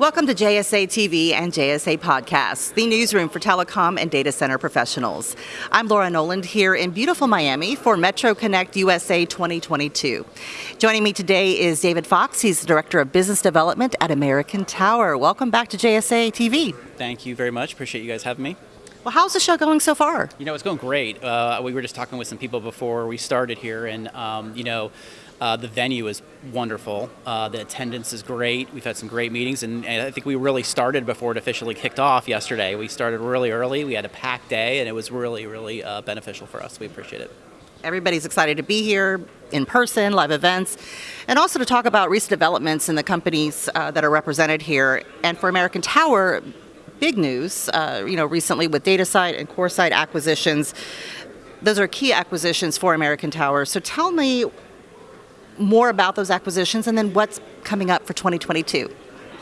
Welcome to JSA TV and JSA Podcasts, the newsroom for telecom and data center professionals. I'm Laura Noland here in beautiful Miami for Metro Connect USA 2022. Joining me today is David Fox. He's the Director of Business Development at American Tower. Welcome back to JSA TV. Thank you very much. Appreciate you guys having me. Well, how's the show going so far? You know, it's going great. Uh, we were just talking with some people before we started here, and um, you know, uh, the venue is wonderful. Uh, the attendance is great. We've had some great meetings, and, and, I think we really started before it officially kicked off yesterday. We started really early. We had a packed day, and it was really, really uh, beneficial for us. We appreciate it. Everybody's excited to be here in person, live events, and also to talk about recent developments in the companies uh, that are represented here. And for American Tower, big news, uh, you know, recently with DataSite and CoreSite acquisitions. Those are key acquisitions for American Tower. So tell me more about those acquisitions and then what's coming up for 2022.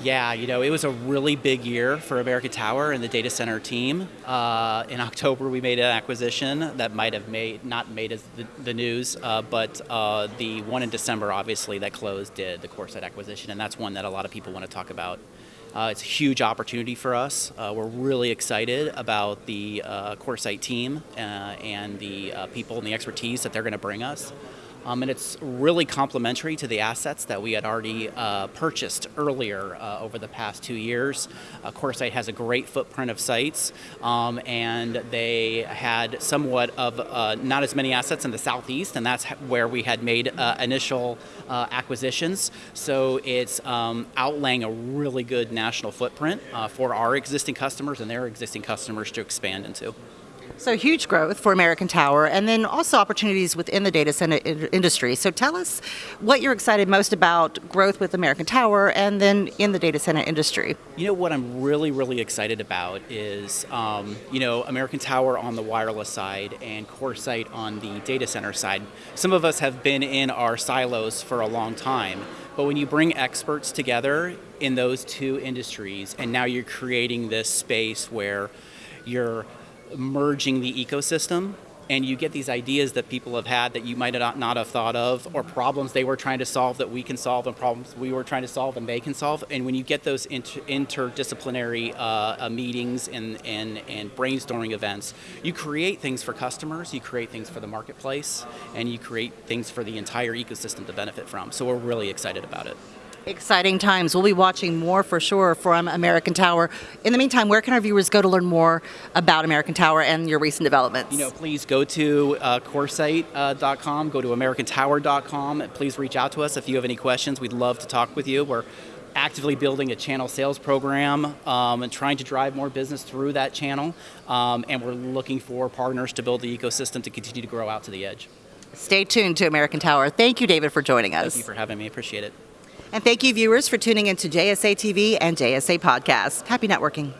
Yeah, you know, it was a really big year for America Tower and the data center team. Uh, in October, we made an acquisition that might have made not made as the, the news, uh, but uh, the one in December, obviously, that closed did the CoreSite acquisition, and that's one that a lot of people want to talk about. Uh, it's a huge opportunity for us. Uh, we're really excited about the uh, CoreSite team and the people and the expertise that they're going to bring us. Um, and it's really complementary to the assets that we had already uh, purchased earlier uh, over the past two years. Uh, CoreSite has a great footprint of sites, um, and they had somewhat of uh, not as many assets in the southeast, and that's where we had made uh, initial uh, acquisitions. So it's um, outlaying a really good national footprint for our existing customers and their existing customers to expand into. So huge growth for American Tower and then also opportunities within the data center industry. So tell us what you're excited most about growth with American Tower and then in the data center industry. You know what I'm really, really excited about is, um, you know, American Tower on the wireless side and CoreSite on the data center side. Some of us have been in our silos for a long time, but when you bring experts together in those two industries and now you're creating this space where you're merging the ecosystem and you get these ideas that people have had that you might not, not have thought of, or problems they were trying to solve that we can solve, and problems we were trying to solve and they can solve. And when you get those inter interdisciplinary uh, uh, meetings and, and, and brainstorming events, you create things for customers, you create things for the marketplace, and you create things for the entire ecosystem to benefit from. So we're really excited about it. Exciting times. We'll be watching more for sure from American Tower. In the meantime, where can our viewers go to learn more about American Tower and your recent developments? You know, please go to uh, CoreSite.com, uh, go to AmericanTower.com. Please reach out to us if you have any questions. We'd love to talk with you. We're actively building a channel sales program um, and trying to drive more business through that channel. Um, and we're looking for partners to build the ecosystem to continue to grow out to the edge. Stay tuned to American Tower. Thank you, David, for joining us. Thank you for having me. Appreciate it. And thank you, viewers, for tuning into JSA TV and JSA Podcasts. Happy networking.